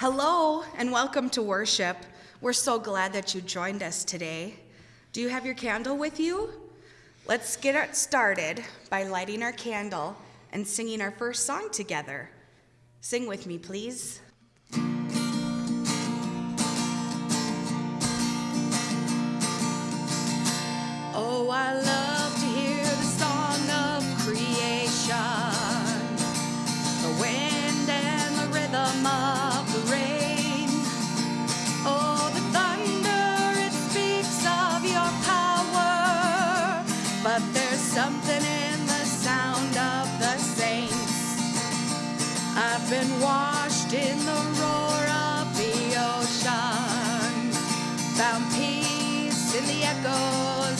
Hello and welcome to worship. We're so glad that you joined us today. Do you have your candle with you? Let's get started by lighting our candle and singing our first song together. Sing with me, please.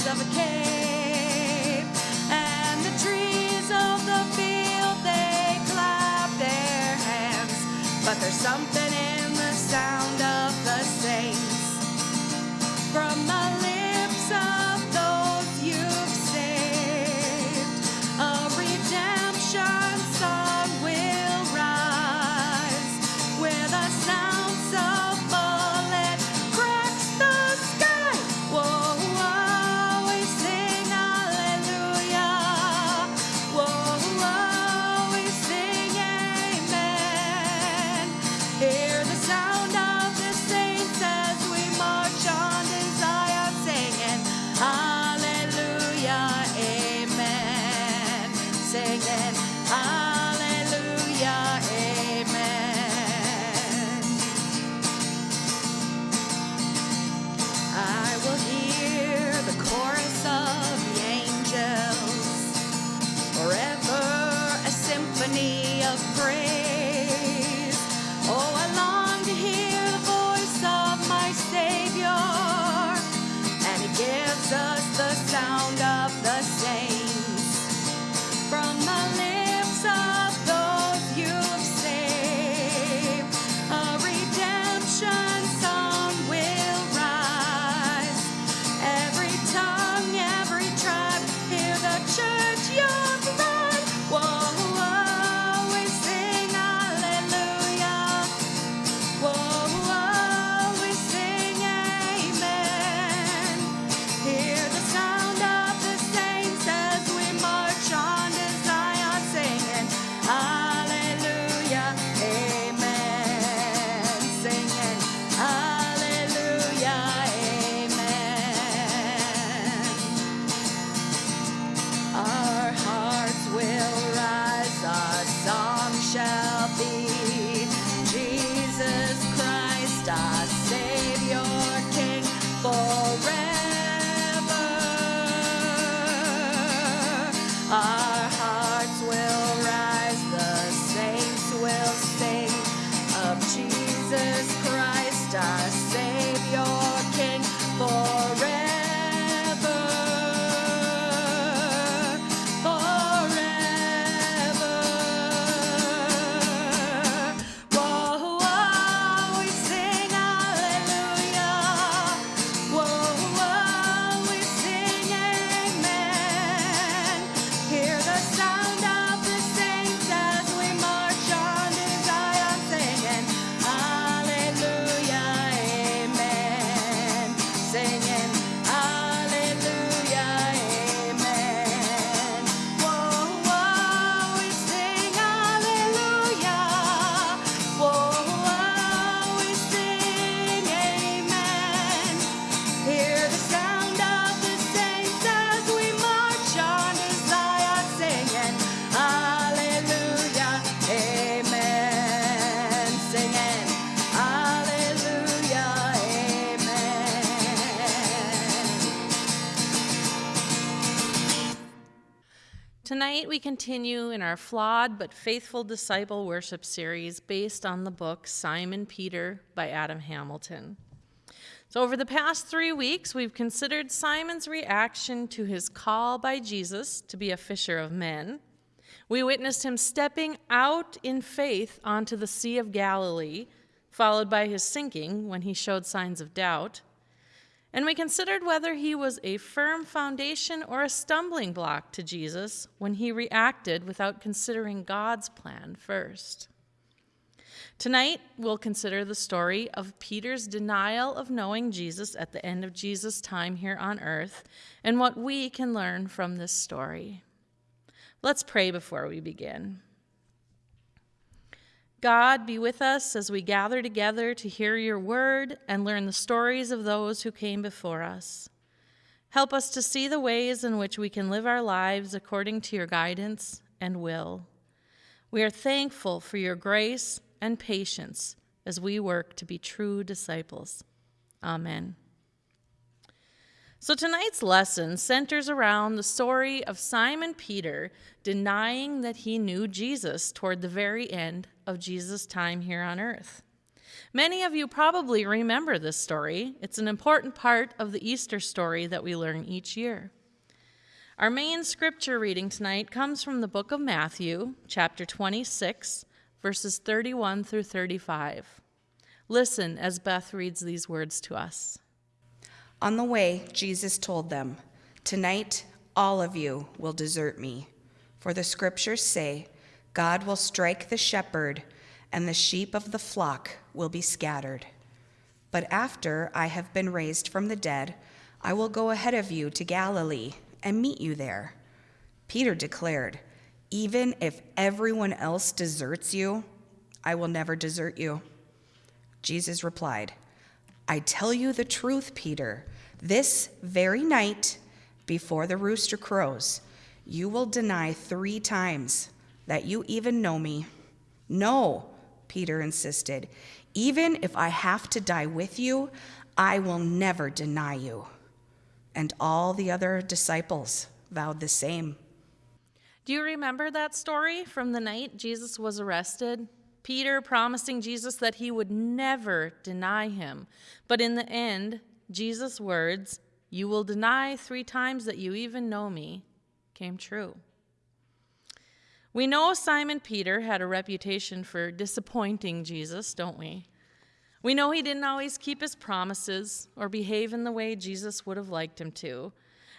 of a cave and the trees of the field they clap their hands but there's something in the sound of the saints. From the lips of Tonight, we continue in our flawed but faithful disciple worship series based on the book Simon Peter by Adam Hamilton. So, over the past three weeks, we've considered Simon's reaction to his call by Jesus to be a fisher of men. We witnessed him stepping out in faith onto the Sea of Galilee, followed by his sinking when he showed signs of doubt. And we considered whether he was a firm foundation or a stumbling block to Jesus when he reacted without considering God's plan first. Tonight, we'll consider the story of Peter's denial of knowing Jesus at the end of Jesus' time here on earth and what we can learn from this story. Let's pray before we begin. God, be with us as we gather together to hear your word and learn the stories of those who came before us. Help us to see the ways in which we can live our lives according to your guidance and will. We are thankful for your grace and patience as we work to be true disciples. Amen. So tonight's lesson centers around the story of Simon Peter denying that he knew Jesus toward the very end of Jesus' time here on earth. Many of you probably remember this story. It's an important part of the Easter story that we learn each year. Our main scripture reading tonight comes from the book of Matthew, chapter 26, verses 31 through 35. Listen as Beth reads these words to us. On the way, Jesus told them, Tonight, all of you will desert me. For the scriptures say, God will strike the shepherd, and the sheep of the flock will be scattered. But after I have been raised from the dead, I will go ahead of you to Galilee and meet you there. Peter declared, Even if everyone else deserts you, I will never desert you. Jesus replied, I tell you the truth, Peter. This very night, before the rooster crows, you will deny three times that you even know me. No, Peter insisted. Even if I have to die with you, I will never deny you. And all the other disciples vowed the same. Do you remember that story from the night Jesus was arrested? Peter promising Jesus that he would never deny him. But in the end, Jesus' words, You will deny three times that you even know me, came true. We know Simon Peter had a reputation for disappointing Jesus, don't we? We know he didn't always keep his promises or behave in the way Jesus would have liked him to.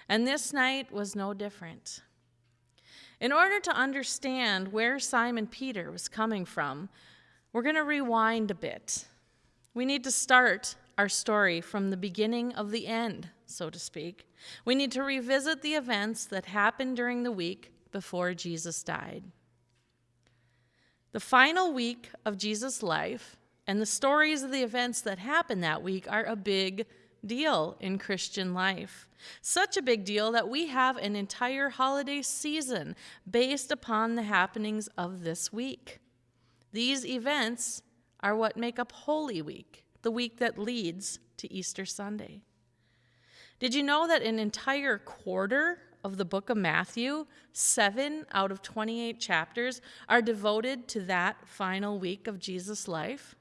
And this night was no different. In order to understand where Simon Peter was coming from, we're going to rewind a bit. We need to start our story from the beginning of the end, so to speak. We need to revisit the events that happened during the week before Jesus died. The final week of Jesus' life and the stories of the events that happened that week are a big deal in Christian life. Such a big deal that we have an entire holiday season based upon the happenings of this week. These events are what make up Holy Week, the week that leads to Easter Sunday. Did you know that an entire quarter of the book of Matthew, seven out of 28 chapters, are devoted to that final week of Jesus' life?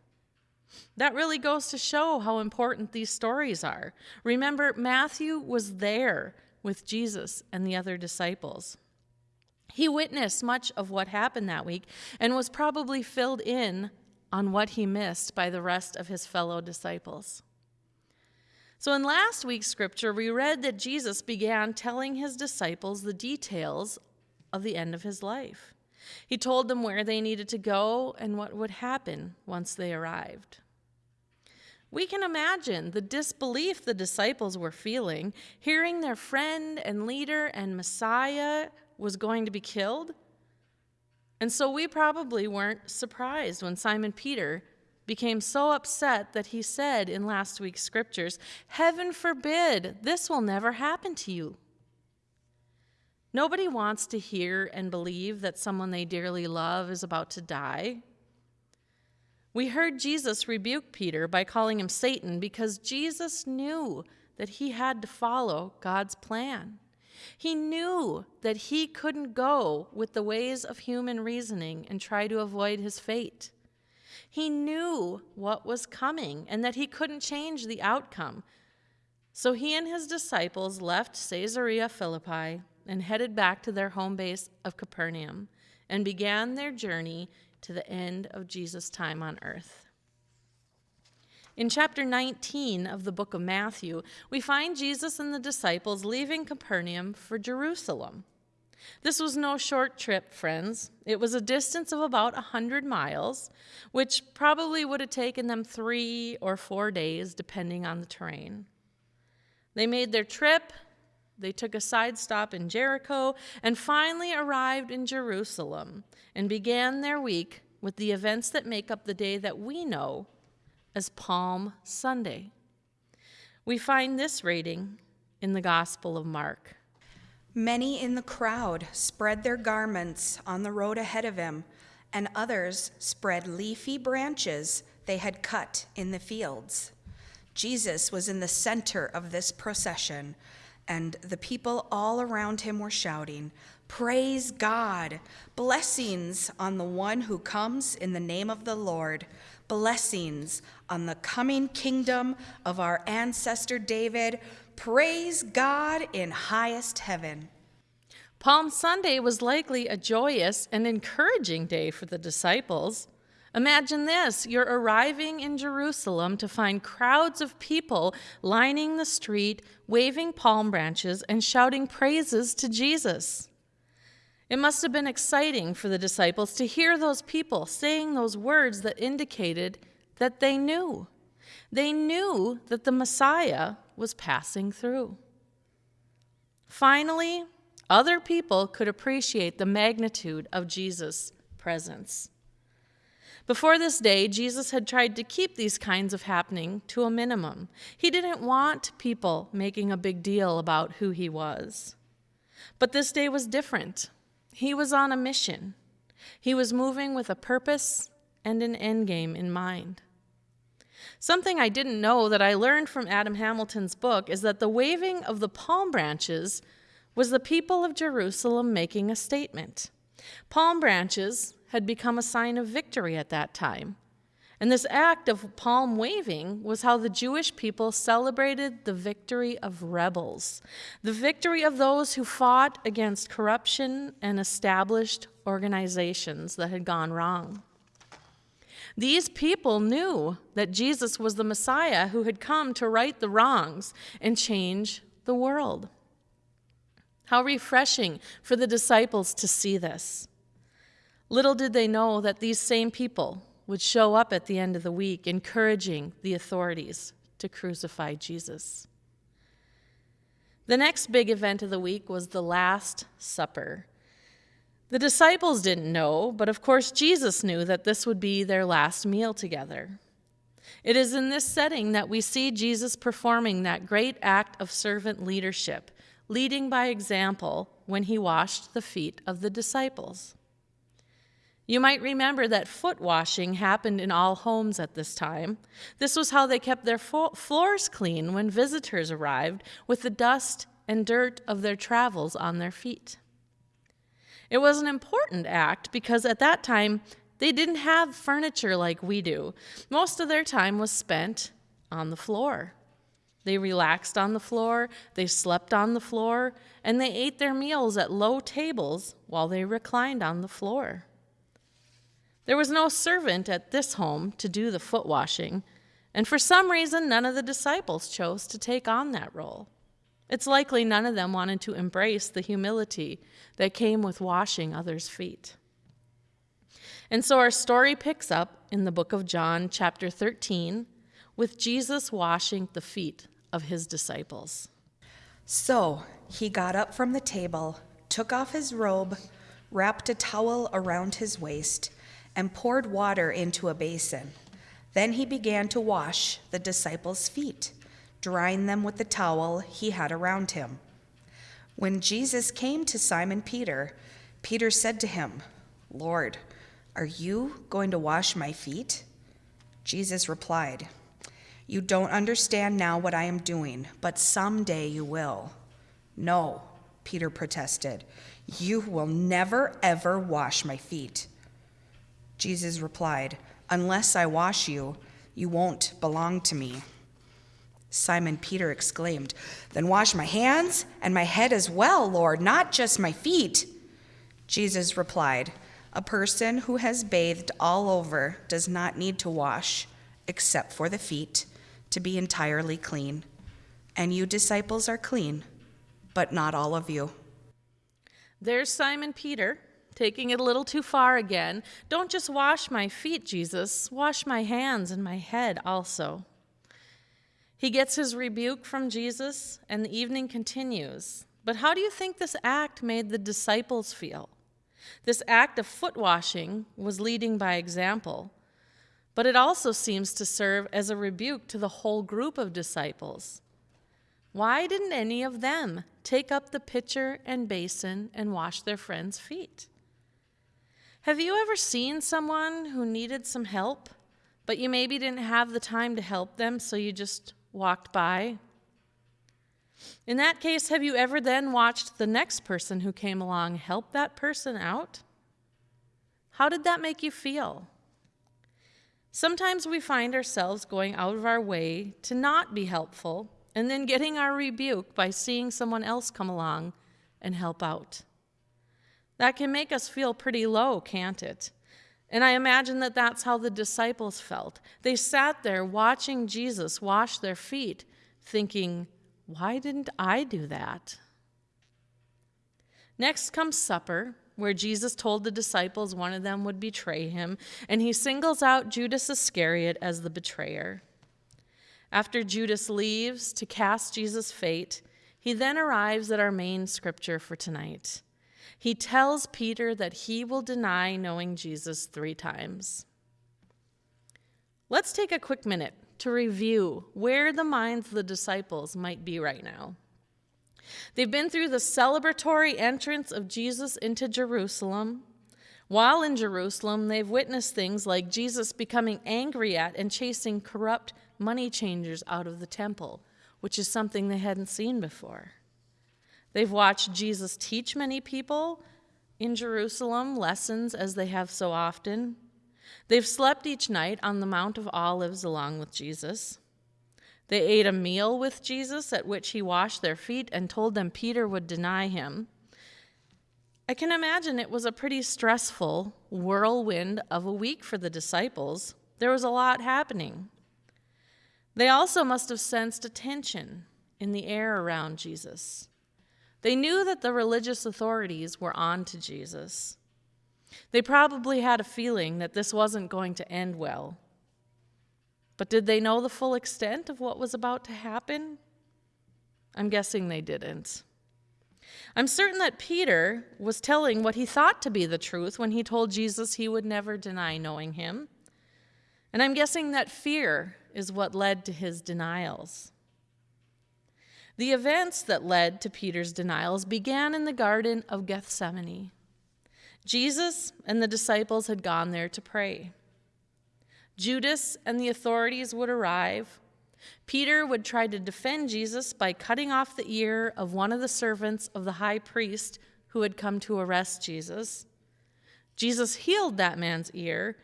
That really goes to show how important these stories are. Remember, Matthew was there with Jesus and the other disciples. He witnessed much of what happened that week and was probably filled in on what he missed by the rest of his fellow disciples. So, in last week's scripture, we read that Jesus began telling his disciples the details of the end of his life. He told them where they needed to go and what would happen once they arrived. We can imagine the disbelief the disciples were feeling, hearing their friend and leader and Messiah was going to be killed. And so we probably weren't surprised when Simon Peter became so upset that he said in last week's scriptures, Heaven forbid, this will never happen to you. Nobody wants to hear and believe that someone they dearly love is about to die. We heard Jesus rebuke Peter by calling him Satan because Jesus knew that he had to follow God's plan. He knew that he couldn't go with the ways of human reasoning and try to avoid his fate. He knew what was coming and that he couldn't change the outcome. So he and his disciples left Caesarea Philippi and headed back to their home base of Capernaum and began their journey to the end of Jesus' time on earth. In chapter 19 of the book of Matthew, we find Jesus and the disciples leaving Capernaum for Jerusalem. This was no short trip, friends. It was a distance of about a 100 miles, which probably would have taken them three or four days, depending on the terrain. They made their trip, they took a side stop in Jericho, and finally arrived in Jerusalem and began their week with the events that make up the day that we know as Palm Sunday. We find this reading in the Gospel of Mark. Many in the crowd spread their garments on the road ahead of him, and others spread leafy branches they had cut in the fields. Jesus was in the center of this procession, and the people all around him were shouting, Praise God! Blessings on the one who comes in the name of the Lord. Blessings on the coming kingdom of our ancestor David. Praise God in highest heaven. Palm Sunday was likely a joyous and encouraging day for the disciples. Imagine this you're arriving in Jerusalem to find crowds of people lining the street, waving palm branches, and shouting praises to Jesus. It must have been exciting for the disciples to hear those people saying those words that indicated that they knew. They knew that the Messiah was passing through. Finally, other people could appreciate the magnitude of Jesus' presence. Before this day, Jesus had tried to keep these kinds of happening to a minimum. He didn't want people making a big deal about who he was. But this day was different. He was on a mission. He was moving with a purpose and an end game in mind. Something I didn't know that I learned from Adam Hamilton's book is that the waving of the palm branches was the people of Jerusalem making a statement. Palm branches had become a sign of victory at that time. And this act of palm waving was how the Jewish people celebrated the victory of rebels, the victory of those who fought against corruption and established organizations that had gone wrong. These people knew that Jesus was the Messiah who had come to right the wrongs and change the world. How refreshing for the disciples to see this. Little did they know that these same people would show up at the end of the week encouraging the authorities to crucify Jesus. The next big event of the week was the Last Supper. The disciples didn't know, but of course Jesus knew that this would be their last meal together. It is in this setting that we see Jesus performing that great act of servant leadership, leading by example when he washed the feet of the disciples. You might remember that foot washing happened in all homes at this time. This was how they kept their fo- floors clean when visitors arrived with the dust and dirt of their travels on their feet. It was an important act because at that time they didn't have furniture like we do. Most of their time was spent on the floor. They relaxed on the floor, they slept on the floor, and they ate their meals at low tables while they reclined on the floor. There was no servant at this home to do the foot washing, and for some reason, none of the disciples chose to take on that role. It's likely none of them wanted to embrace the humility that came with washing others' feet. And so our story picks up in the book of John, chapter 13, with Jesus washing the feet of his disciples. So he got up from the table, took off his robe, wrapped a towel around his waist, and poured water into a basin. Then he began to wash the disciples' feet, drying them with the towel he had around him. When Jesus came to Simon Peter, Peter said to him, Lord, are you going to wash my feet? Jesus replied, You don't understand now what I am doing, but someday you will. No, Peter protested, You will never, ever wash my feet. Jesus replied, Unless I wash you, you won't belong to me. Simon Peter exclaimed, Then wash my hands and my head as well, Lord, not just my feet. Jesus replied, A person who has bathed all over does not need to wash, except for the feet, to be entirely clean. And you disciples are clean, but not all of you. There's Simon Peter, taking it a little too far again. Don't just wash my feet, Jesus, wash my hands and my head also. He gets his rebuke from Jesus, and the evening continues. But how do you think this act made the disciples feel? This act of foot washing was leading by example, but it also seems to serve as a rebuke to the whole group of disciples. Why didn't any of them take up the pitcher and basin and wash their friends' feet? Have you ever seen someone who needed some help, but you maybe didn't have the time to help them, so you just walked by? In that case, have you ever then watched the next person who came along help that person out? How did that make you feel? Sometimes we find ourselves going out of our way to not be helpful and then getting our rebuke by seeing someone else come along and help out. That can make us feel pretty low, can't it? And I imagine that that's how the disciples felt. They sat there watching Jesus wash their feet, thinking, why didn't I do that? Next comes supper, where Jesus told the disciples one of them would betray him, and he singles out Judas Iscariot as the betrayer. After Judas leaves to cast Jesus' fate, he then arrives at our main scripture for tonight. He tells Peter that he will deny knowing Jesus three times. Let's take a quick minute to review where the minds of the disciples might be right now. They've been through the celebratory entrance of Jesus into Jerusalem. While in Jerusalem, they've witnessed things like Jesus becoming angry at and chasing corrupt money changers out of the temple, which is something they hadn't seen before. They've watched Jesus teach many people in Jerusalem lessons as they have so often. They've slept each night on the Mount of Olives along with Jesus. They ate a meal with Jesus at which he washed their feet and told them Peter would deny him. I can imagine it was a pretty stressful whirlwind of a week for the disciples. There was a lot happening. They also must have sensed a tension in the air around Jesus. They knew that the religious authorities were on to Jesus. They probably had a feeling that this wasn't going to end well. But did they know the full extent of what was about to happen? I'm guessing they didn't. I'm certain that Peter was telling what he thought to be the truth when he told Jesus he would never deny knowing him. And I'm guessing that fear is what led to his denials. The events that led to Peter's denials began in the Garden of Gethsemane. Jesus and the disciples had gone there to pray. Judas and the authorities would arrive. Peter would try to defend Jesus by cutting off the ear of one of the servants of the high priest who had come to arrest Jesus. Jesus healed that man's ear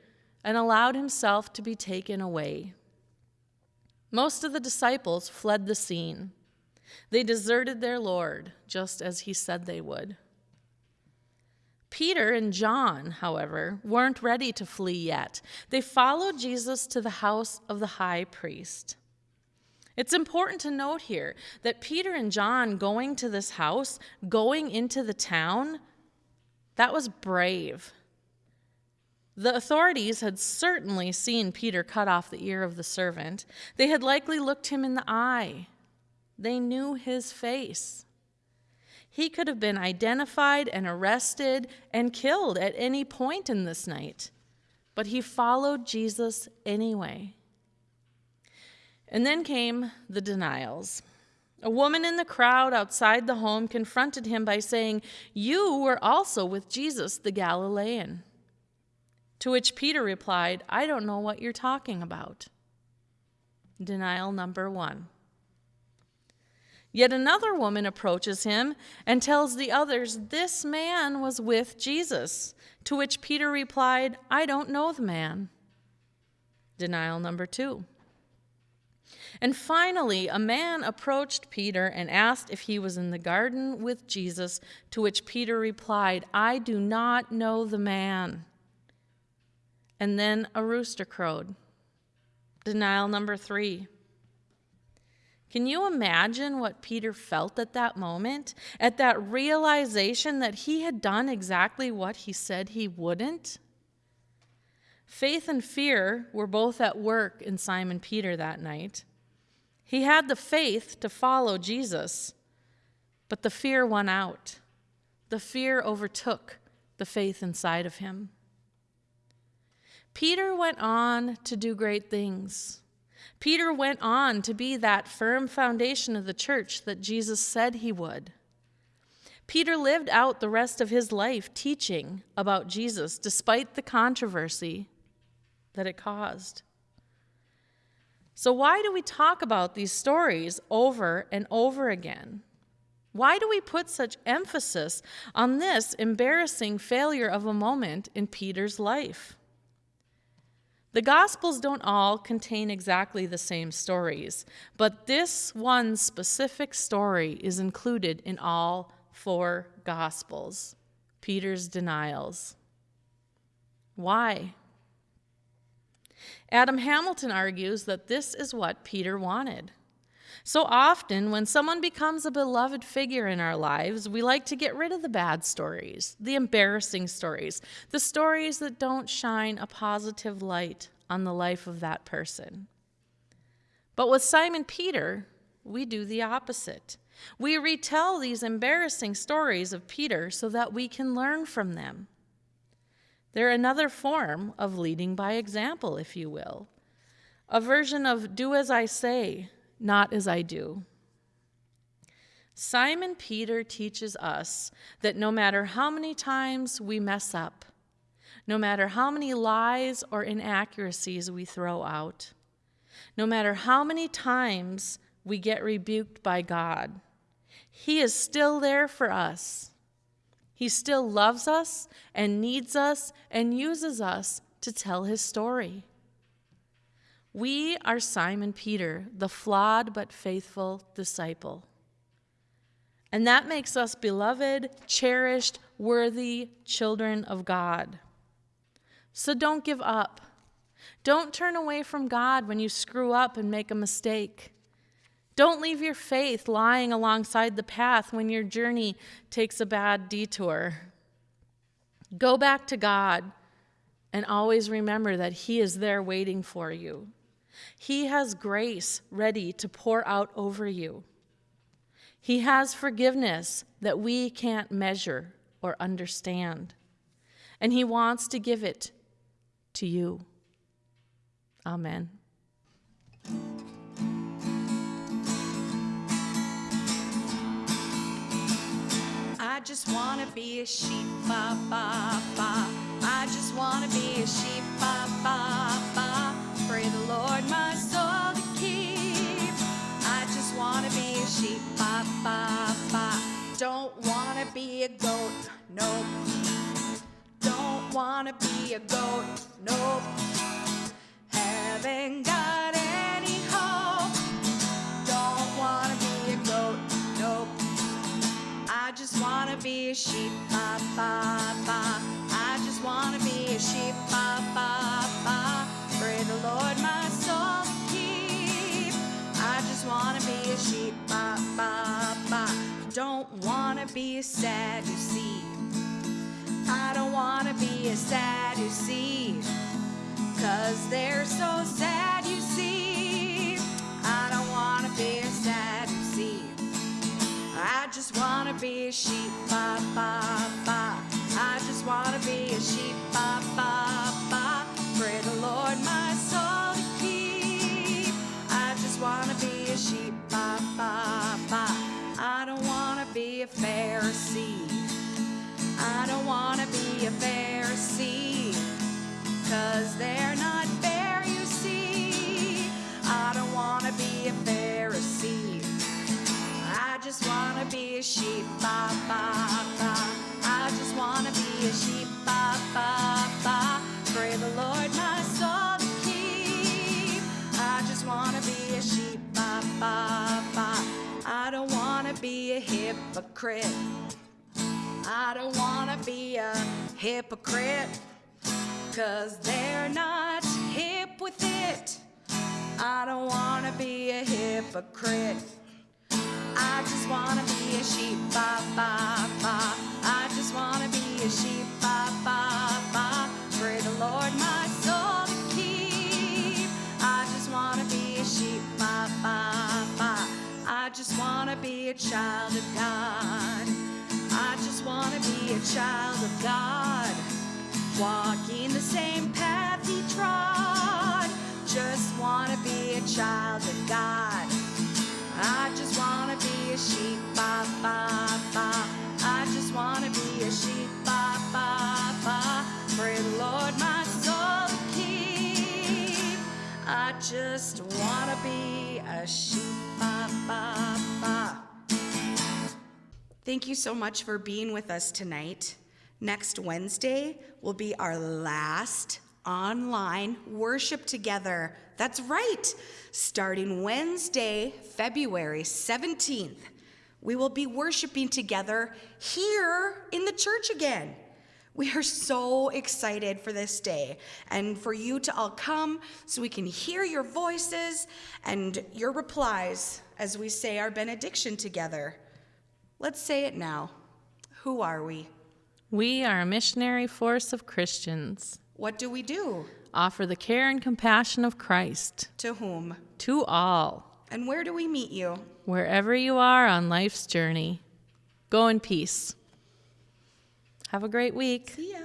and allowed himself to be taken away. Most of the disciples fled the scene. They deserted their Lord, just as he said they would. Peter and John, however, weren't ready to flee yet. They followed Jesus to the house of the high priest. It's important to note here that Peter and John going to this house, going into the town, that was brave. The authorities had certainly seen Peter cut off the ear of the servant. They had likely looked him in the eye. They knew his face. He could have been identified and arrested and killed at any point in this night, but he followed Jesus anyway. And then came the denials. A woman in the crowd outside the home confronted him by saying, You were also with Jesus the Galilean. To which Peter replied, I don't know what you're talking about. Denial number one. Yet another woman approaches him and tells the others, This man was with Jesus. To which Peter replied, I don't know the man. Denial number two. And finally, a man approached Peter and asked if he was in the garden with Jesus, to which Peter replied, I do not know the man. And then a rooster crowed. Denial number three. Can you imagine what Peter felt at that moment? At that realization that he had done exactly what he said he wouldn't? Faith and fear were both at work in Simon Peter that night. He had the faith to follow Jesus, but the fear won out. The fear overtook the faith inside of him. Peter went on to do great things. Peter went on to be that firm foundation of the church that Jesus said he would. Peter lived out the rest of his life teaching about Jesus despite the controversy that it caused. So, why do we talk about these stories over and over again? Why do we put such emphasis on this embarrassing failure of a moment in Peter's life? The Gospels don't all contain exactly the same stories, but this one specific story is included in all four Gospels Peter's denials. Why? Adam Hamilton argues that this is what Peter wanted. So often, when someone becomes a beloved figure in our lives, we like to get rid of the bad stories, the embarrassing stories, the stories that don't shine a positive light on the life of that person. But with Simon Peter, we do the opposite. We retell these embarrassing stories of Peter so that we can learn from them. They're another form of leading by example, if you will, a version of do as I say, not as I do. Simon Peter teaches us that no matter how many times we mess up, no matter how many lies or inaccuracies we throw out, no matter how many times we get rebuked by God, He is still there for us. He still loves us and needs us and uses us to tell His story. We are Simon Peter, the flawed but faithful disciple. And that makes us beloved, cherished, worthy children of God. So don't give up. Don't turn away from God when you screw up and make a mistake. Don't leave your faith lying alongside the path when your journey takes a bad detour. Go back to God and always remember that He is there waiting for you. He has grace ready to pour out over you. He has forgiveness that we can't measure or understand. And He wants to give it to you. Amen. I just wanna be a sheep, ba ba ba. I just wanna be a sheep, ba ba ba. Pray the Lord my soul to keep. I just wanna be a sheep, ba ba ba. Don't wanna be a goat, nope. Don't wanna be a goat, nope. Haven't got any hope. Don't wanna be a goat, nope. I just wanna be a sheep, ba ba ba. I just wanna be a sheep, ba ba ba. Pray the Lord my soul to keep. I just wanna be a sheep, ba ba ba. Don't wanna be a Sadducee. I don't wanna be a Sadducee. Cause they're so sad, you see. I don't wanna be a Sadducee. I just wanna be a sheep, ba ba ba. I just wanna be a sheep, a Pharisee. Cause they're not fair, you see. I don't wanna be a Pharisee. I just wanna be a sheep, ba ba ba. I just wanna be a sheep, ba ba ba. Pray the Lord my soul to keep. I just wanna be a sheep, ba ba ba. I don't wanna be a hypocrite. I don't wanna be a hypocrite. Cause they're not hip with it. I don't wanna be a hypocrite. I just wanna be a sheep, ba ba ba. I just wanna be a sheep, ba ba ba. Pray the Lord my soul to keep. I just wanna be a sheep, ba ba ba. I just wanna be a child of God. Just wanna be a child of God. Walking the same path he trod. Just wanna be a child of God. I just wanna be a sheep, ba ba ba. I just wanna be a sheep, ba ba ba. Pray the Lord my soul to keep. I just wanna be a sheep, Thank you so much for being with us tonight. Next Wednesday will be our last online worship together. That's right. Starting Wednesday, February 17th, we will be worshiping together here in the church again. We are so excited for this day and for you to all come so we can hear your voices and your replies as we say our benediction together. Let's say it now. Who are we? We are a missionary force of Christians. What do we do? Offer the care and compassion of Christ To whom? to all, And where do we meet you? wherever you are on life's journey. Go in peace. Have a great week. See ya.